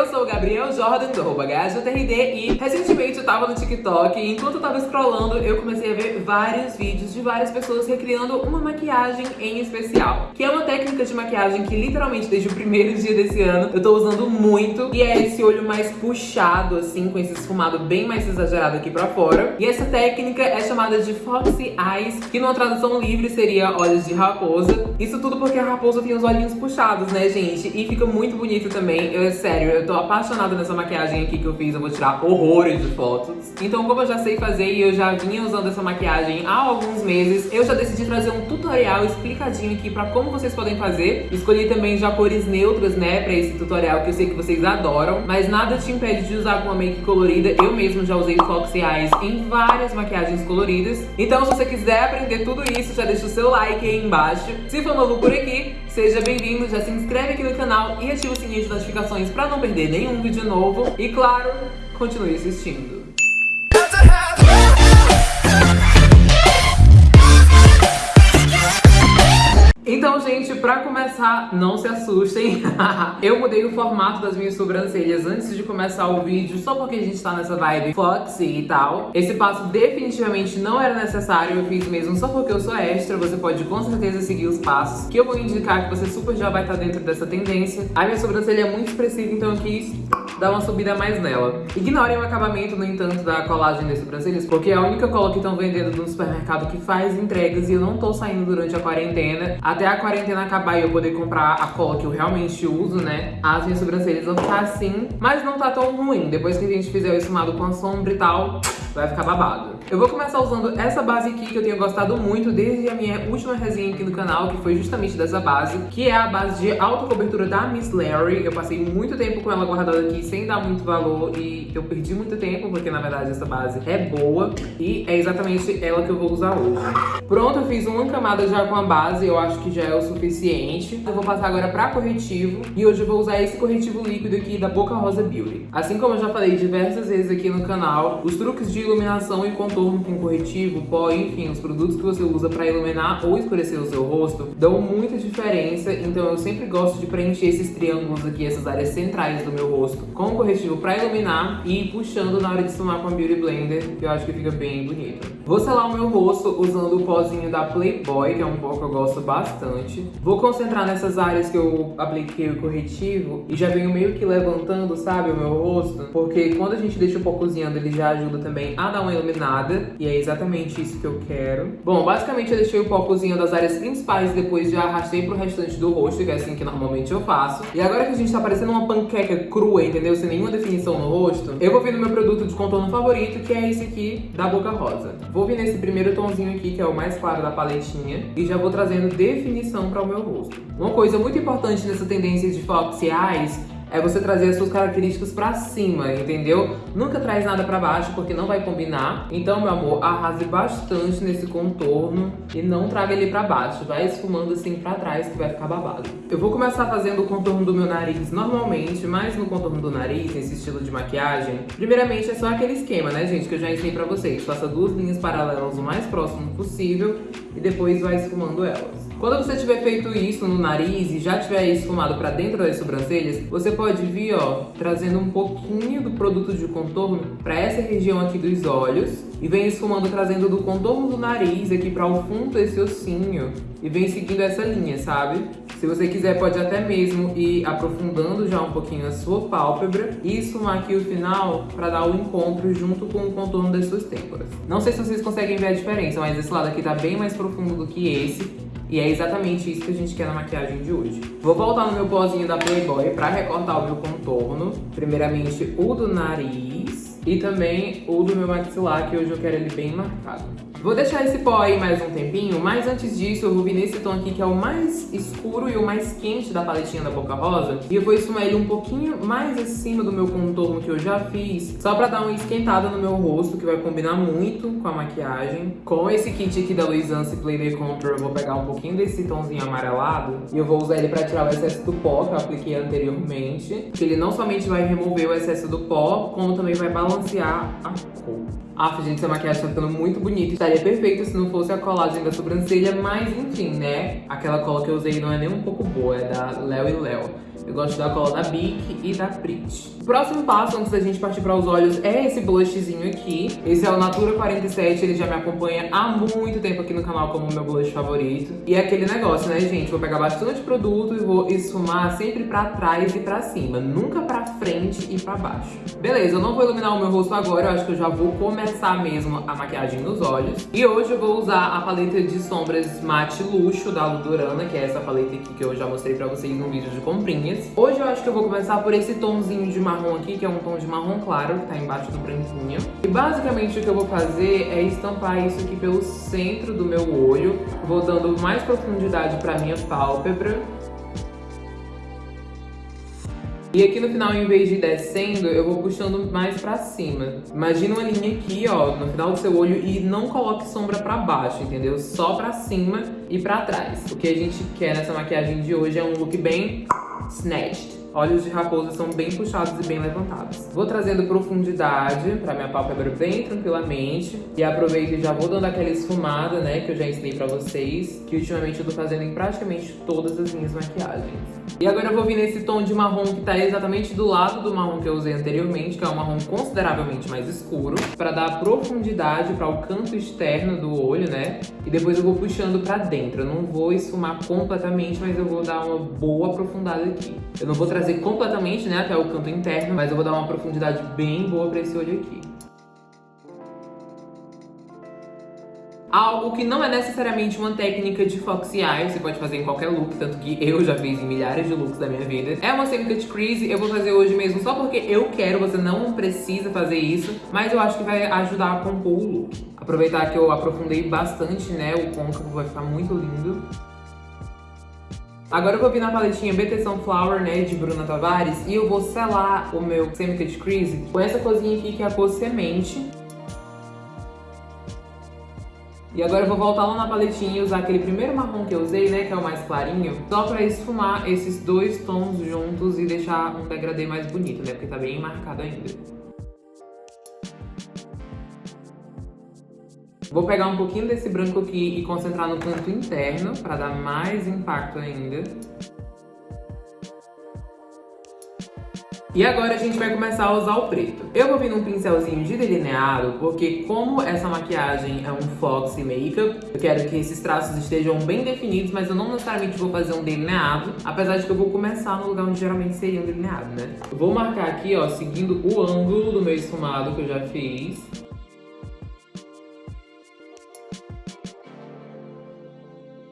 Eu sou o Gabriel Jordan, do arroba e recentemente eu tava no TikTok e enquanto eu tava scrollando eu comecei a ver vários vídeos de várias pessoas recriando uma maquiagem em especial. Que é uma técnica de maquiagem que literalmente desde o primeiro dia desse ano eu tô usando muito e é esse olho mais puxado assim, com esse esfumado bem mais exagerado aqui pra fora. E essa técnica é chamada de Foxy Eyes, que numa tradução livre seria olhos de raposa. Isso tudo porque a raposa tem os olhinhos puxados, né gente? E fica muito bonito também, eu, sério, eu tô apaixonada nessa maquiagem aqui que eu fiz, eu vou tirar horrores de fotos. Então como eu já sei fazer e eu já vinha usando essa maquiagem há alguns meses, eu já decidi trazer um tutorial explicadinho aqui pra como vocês podem fazer. Escolhi também já cores neutras, né, pra esse tutorial que eu sei que vocês adoram, mas nada te impede de usar com uma make colorida. Eu mesmo já usei Foxy Eyes em várias maquiagens coloridas. Então se você quiser aprender tudo isso, já deixa o seu like aí embaixo. Se for novo por aqui, seja bem-vindo, já se inscreve aqui no canal e ativa o sininho de notificações pra não perder nenhum vídeo novo. E claro, continue assistindo. Então, gente, pra começar, não se assustem. eu mudei o formato das minhas sobrancelhas antes de começar o vídeo, só porque a gente tá nessa vibe foxy e tal. Esse passo definitivamente não era necessário, eu fiz mesmo só porque eu sou extra. Você pode com certeza seguir os passos, que eu vou indicar que você super já vai estar tá dentro dessa tendência. A minha sobrancelha é muito expressiva, então eu quis dar uma subida mais nela. Ignorem o acabamento, no entanto, da colagem das sobrancelhas, porque é a única cola que estão vendendo no supermercado que faz entregas e eu não tô saindo durante a quarentena. Até a quarentena acabar e eu poder comprar a cola que eu realmente uso, né? As minhas sobrancelhas vão ficar assim, mas não tá tão ruim. Depois que a gente fizer o esfumado com a sombra e tal, vai ficar babado. Eu vou começar usando essa base aqui que eu tenho gostado muito desde a minha última resenha aqui no canal, que foi justamente dessa base, que é a base de alta cobertura da Miss Larry. Eu passei muito tempo com ela guardada aqui sem dar muito valor e eu perdi muito tempo, porque na verdade essa base é boa e é exatamente ela que eu vou usar hoje. Pronto, eu fiz uma camada já com a base, eu acho que já é o suficiente. Eu vou passar agora pra corretivo e hoje eu vou usar esse corretivo líquido aqui da Boca Rosa Beauty. Assim como eu já falei diversas vezes aqui no canal, os truques de iluminação e contorno com corretivo, pó, enfim, os produtos que você usa para iluminar ou escurecer o seu rosto dão muita diferença, então eu sempre gosto de preencher esses triângulos aqui, essas áreas centrais do meu rosto com corretivo para iluminar e puxando na hora de esfumar com a Beauty Blender, que eu acho que fica bem bonito. Vou selar o meu rosto usando o pozinho da Playboy, que é um pó que eu gosto bastante. Vou concentrar nessas áreas que eu apliquei o corretivo e já venho meio que levantando, sabe, o meu rosto, porque quando a gente deixa o pó cozinhando, ele já ajuda também a dar uma iluminada e é exatamente isso que eu quero. Bom, basicamente eu deixei o pó cozinhando as áreas principais depois já arrastei pro restante do rosto, que é assim que normalmente eu faço. E agora que a gente tá parecendo uma panqueca crua, entendeu? Sem nenhuma definição no rosto, eu vou vir no meu produto de contorno favorito, que é esse aqui, da Boca Rosa. Vou vir nesse primeiro tomzinho aqui, que é o mais claro da paletinha, e já vou trazendo definição para o meu rosto. Uma coisa muito importante nessa tendência de foxy eyes é você trazer as suas características pra cima, entendeu? Nunca traz nada pra baixo, porque não vai combinar. Então, meu amor, arrase bastante nesse contorno e não traga ele pra baixo. Vai esfumando assim pra trás, que vai ficar babado. Eu vou começar fazendo o contorno do meu nariz normalmente, mas no contorno do nariz, nesse estilo de maquiagem, primeiramente é só aquele esquema, né, gente, que eu já ensinei pra vocês. Faça duas linhas paralelas o mais próximo possível e depois vai esfumando elas. Quando você tiver feito isso no nariz e já tiver esfumado pra dentro das sobrancelhas, você pode vir, ó, trazendo um pouquinho do produto de contorno pra essa região aqui dos olhos e vem esfumando trazendo do contorno do nariz aqui para o fundo desse ossinho e vem seguindo essa linha, sabe? Se você quiser, pode até mesmo ir aprofundando já um pouquinho a sua pálpebra e esfumar aqui o final para dar o encontro junto com o contorno das suas têmporas. Não sei se vocês conseguem ver a diferença, mas esse lado aqui tá bem mais profundo do que esse. E é exatamente isso que a gente quer na maquiagem de hoje. Vou voltar no meu pozinho da Playboy pra recortar o meu contorno. Primeiramente o do nariz e também o do meu maxilar, que hoje eu quero ele bem marcado. Vou deixar esse pó aí mais um tempinho, mas antes disso eu vou vir nesse tom aqui que é o mais escuro e o mais quente da paletinha da Boca Rosa. E eu vou esfumar ele um pouquinho mais acima do meu contorno que eu já fiz, só pra dar uma esquentada no meu rosto, que vai combinar muito com a maquiagem. Com esse kit aqui da Luisance Play Day Contour, eu vou pegar um pouquinho desse tomzinho amarelado e eu vou usar ele pra tirar o excesso do pó que eu apliquei anteriormente. Que ele não somente vai remover o excesso do pó, como também vai balancear a cor. Ah, gente, essa maquiagem tá ficando muito bonita. Estaria perfeita se não fosse a colagem da sobrancelha, mas enfim, né? Aquela cola que eu usei não é nem um pouco boa, é da Léo e Léo. Eu gosto da cola da Bic e da Prit. Próximo passo, antes da gente partir para os olhos, é esse blushzinho aqui. Esse é o Natura 47, ele já me acompanha há muito tempo aqui no canal como meu blush favorito. E é aquele negócio, né, gente? Vou pegar bastante produto e vou esfumar sempre pra trás e pra cima, nunca pra frente e pra baixo. Beleza, eu não vou iluminar o meu rosto agora, eu acho que eu já vou começar mesmo a maquiagem nos olhos. E hoje eu vou usar a paleta de sombras Matte Luxo da Ludorana, que é essa paleta aqui que eu já mostrei pra vocês no vídeo de comprinhas. Hoje eu acho que eu vou começar por esse tomzinho de marrom aqui, que é um tom de marrom claro, que tá embaixo do branquinho. E basicamente o que eu vou fazer é estampar isso aqui pelo centro do meu olho. Vou dando mais profundidade pra minha pálpebra. E aqui no final, em vez de ir descendo, eu vou puxando mais pra cima. Imagina uma linha aqui, ó, no final do seu olho e não coloque sombra pra baixo, entendeu? Só pra cima e pra trás. O que a gente quer nessa maquiagem de hoje é um look bem snatched. Olhos de raposa são bem puxados e bem levantados. Vou trazendo profundidade pra minha pálpebra bem tranquilamente. E aproveito e já vou dando aquela esfumada, né, que eu já ensinei pra vocês. Que ultimamente eu tô fazendo em praticamente todas as minhas maquiagens. E agora eu vou vir nesse tom de marrom que tá exatamente do lado do marrom que eu usei anteriormente, que é um marrom consideravelmente mais escuro, pra dar profundidade para o canto externo do olho, né? E depois eu vou puxando pra dentro. Eu não vou esfumar completamente, mas eu vou dar uma boa aprofundada aqui. Eu não vou trazer trazer completamente né, até o canto interno, mas eu vou dar uma profundidade bem boa pra esse olho aqui. Algo que não é necessariamente uma técnica de Foxy Eye, você pode fazer em qualquer look, tanto que eu já fiz em milhares de looks da minha vida. É uma semi-cut crease, eu vou fazer hoje mesmo só porque eu quero, você não precisa fazer isso, mas eu acho que vai ajudar a compor o look. Aproveitar que eu aprofundei bastante, né, o côncavo vai ficar muito lindo. Agora eu vou vir na paletinha BT Sunflower, né, de Bruna Tavares, e eu vou selar o meu Semi-Cut Crease com essa cozinha aqui, que é a cor Semente. E agora eu vou voltar lá na paletinha e usar aquele primeiro marrom que eu usei, né, que é o mais clarinho, só pra esfumar esses dois tons juntos e deixar um degradê mais bonito, né, porque tá bem marcado ainda. Vou pegar um pouquinho desse branco aqui e concentrar no canto interno para dar mais impacto ainda. E agora a gente vai começar a usar o preto. Eu vou vir num pincelzinho de delineado, porque como essa maquiagem é um Foxy Makeup, eu quero que esses traços estejam bem definidos, mas eu não necessariamente vou fazer um delineado, apesar de que eu vou começar no lugar onde geralmente seria um delineado, né? Vou marcar aqui, ó, seguindo o ângulo do meu esfumado que eu já fiz.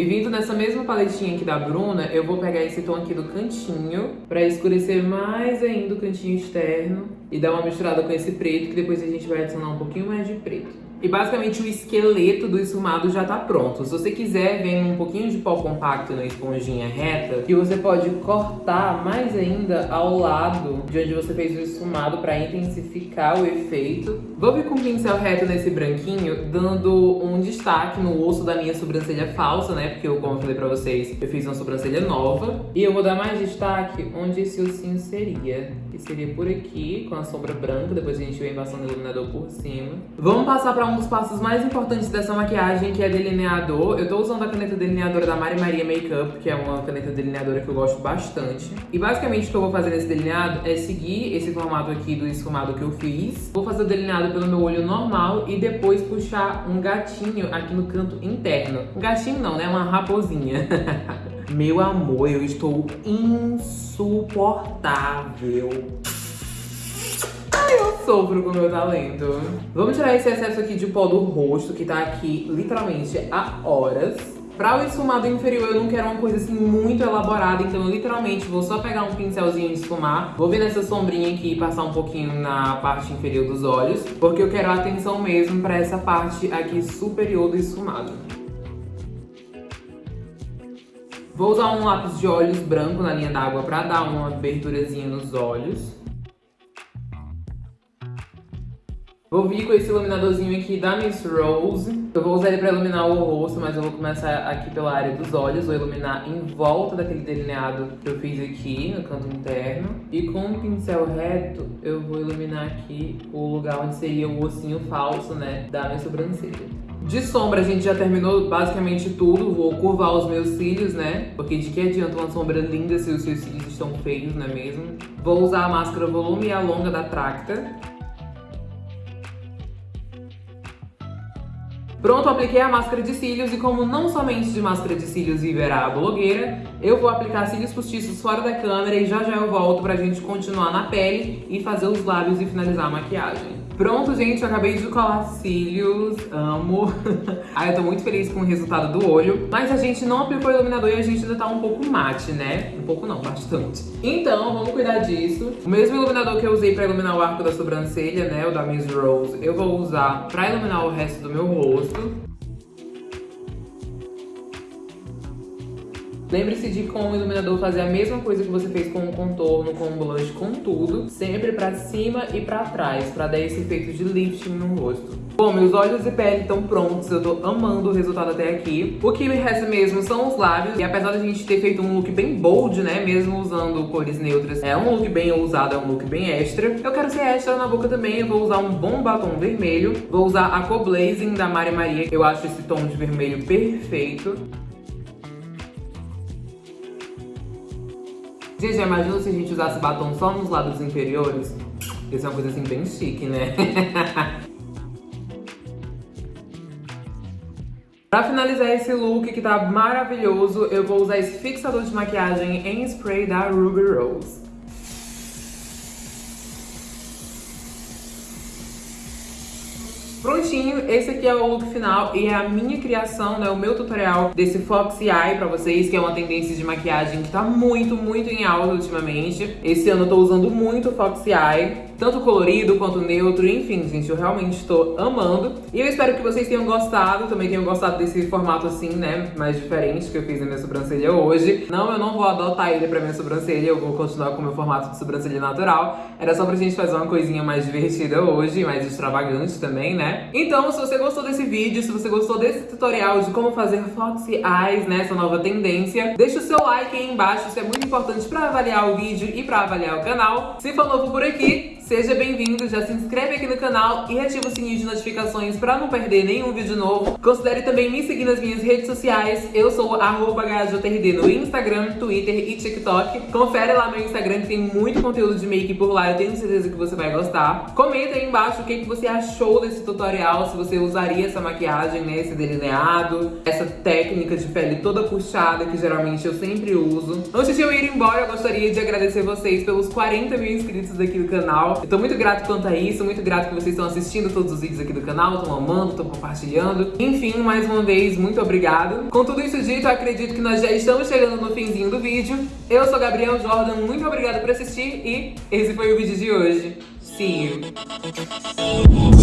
E vindo nessa mesma paletinha aqui da Bruna, eu vou pegar esse tom aqui do cantinho pra escurecer mais ainda o cantinho externo e dar uma misturada com esse preto, que depois a gente vai adicionar um pouquinho mais de preto. E basicamente o esqueleto do esfumado já tá pronto. Se você quiser, vem um pouquinho de pó compacto na esponjinha reta, que você pode cortar mais ainda ao lado de onde você fez o esfumado para intensificar o efeito. Vou vir com o pincel reto nesse branquinho, dando um destaque no osso da minha sobrancelha falsa, né? Porque eu, como eu falei pra vocês, eu fiz uma sobrancelha nova. E eu vou dar mais destaque onde esse ossinho seria. Que seria por aqui, com a sombra branca. Depois a gente vem passando o iluminador por cima. Vamos passar pra um dos passos mais importantes dessa maquiagem, que é delineador. Eu tô usando a caneta delineadora da Mari Maria Makeup, que é uma caneta delineadora que eu gosto bastante. E basicamente o que eu vou fazer nesse delineado é seguir esse formato aqui do esfumado que eu fiz. Vou fazer o delineado pelo meu olho normal e depois puxar um gatinho aqui no canto interno. Um gatinho não, né? Uma raposinha. meu amor, eu estou insuportável eu sofro com o meu talento. Vamos tirar esse excesso aqui de pó do rosto, que tá aqui literalmente há horas. Pra o esfumado inferior, eu não quero uma coisa assim muito elaborada, então eu literalmente vou só pegar um pincelzinho de esfumar, vou vir nessa sombrinha aqui e passar um pouquinho na parte inferior dos olhos, porque eu quero atenção mesmo pra essa parte aqui superior do esfumado. Vou usar um lápis de olhos branco na linha d'água pra dar uma aberturazinha nos olhos. Vou vir com esse iluminadorzinho aqui da Miss Rose. Eu vou usar ele pra iluminar o rosto, mas eu vou começar aqui pela área dos olhos. Vou iluminar em volta daquele delineado que eu fiz aqui, no canto interno. E com um pincel reto, eu vou iluminar aqui o lugar onde seria o ossinho falso, né, da minha sobrancelha. De sombra a gente já terminou basicamente tudo, vou curvar os meus cílios, né? Porque de que adianta uma sombra linda se os seus cílios estão feios, não é mesmo? Vou usar a máscara Volume e a Longa da Tracta. Pronto, apliquei a máscara de cílios e como não somente de máscara de cílios viverá a blogueira, eu vou aplicar cílios postiços fora da câmera e já já eu volto pra gente continuar na pele e fazer os lábios e finalizar a maquiagem. Pronto, gente, eu acabei de colar cílios, amo. Ai, eu tô muito feliz com o resultado do olho. Mas a gente não aplicou iluminador e a gente ainda tá um pouco mate, né? Um pouco não, bastante. Então, vamos cuidar disso. O mesmo iluminador que eu usei pra iluminar o arco da sobrancelha, né, o da Miss Rose, eu vou usar pra iluminar o resto do meu rosto. Lembre-se de com o iluminador fazer a mesma coisa que você fez com o contorno, com o blush, com tudo. Sempre pra cima e pra trás, pra dar esse efeito de lifting no rosto. Bom, meus olhos e pele estão prontos, eu tô amando o resultado até aqui. O que me resta mesmo são os lábios, e apesar da gente ter feito um look bem bold, né, mesmo usando cores neutras, é um look bem ousado, é um look bem extra. Eu quero ser extra na boca também, eu vou usar um bom batom vermelho, vou usar a cor Blazing da Mari Maria, eu acho esse tom de vermelho perfeito. Gente, imagina se a gente usasse batom só nos lados inferiores? Isso é uma coisa assim bem chique, né? Pra finalizar esse look que tá maravilhoso, eu vou usar esse fixador de maquiagem em spray da Ruby Rose. Esse aqui é o look final e é a minha criação, né, o meu tutorial desse Foxy Eye pra vocês, que é uma tendência de maquiagem que tá muito, muito em alta ultimamente. Esse ano eu tô usando muito Foxy Eye tanto colorido quanto neutro, enfim, gente, eu realmente estou amando. E eu espero que vocês tenham gostado, também tenham gostado desse formato assim, né, mais diferente que eu fiz na minha sobrancelha hoje. Não, eu não vou adotar ele pra minha sobrancelha, eu vou continuar com o meu formato de sobrancelha natural. Era só pra gente fazer uma coisinha mais divertida hoje, mais extravagante também, né? Então, se você gostou desse vídeo, se você gostou desse tutorial de como fazer Foxy Eyes, né, essa nova tendência, deixa o seu like aí embaixo, isso é muito importante pra avaliar o vídeo e pra avaliar o canal. Se for novo por aqui, Seja bem-vindo, já se inscreve aqui no canal e ativa o sininho de notificações pra não perder nenhum vídeo novo. Considere também me seguir nas minhas redes sociais. Eu sou HJRD no Instagram, Twitter e TikTok. Confere lá meu Instagram que tem muito conteúdo de make por lá, eu tenho certeza que você vai gostar. Comenta aí embaixo o que, que você achou desse tutorial, se você usaria essa maquiagem, né, esse delineado, essa técnica de pele toda puxada que geralmente eu sempre uso. Antes de eu ir embora, eu gostaria de agradecer vocês pelos 40 mil inscritos aqui no canal. Eu tô muito grato quanto a isso, muito grato que vocês estão assistindo todos os vídeos aqui do canal, estão amando, estão compartilhando. Enfim, mais uma vez, muito obrigado. Com tudo isso dito, eu acredito que nós já estamos chegando no finzinho do vídeo. Eu sou Gabriel Jordan, muito obrigada por assistir e esse foi o vídeo de hoje. See you!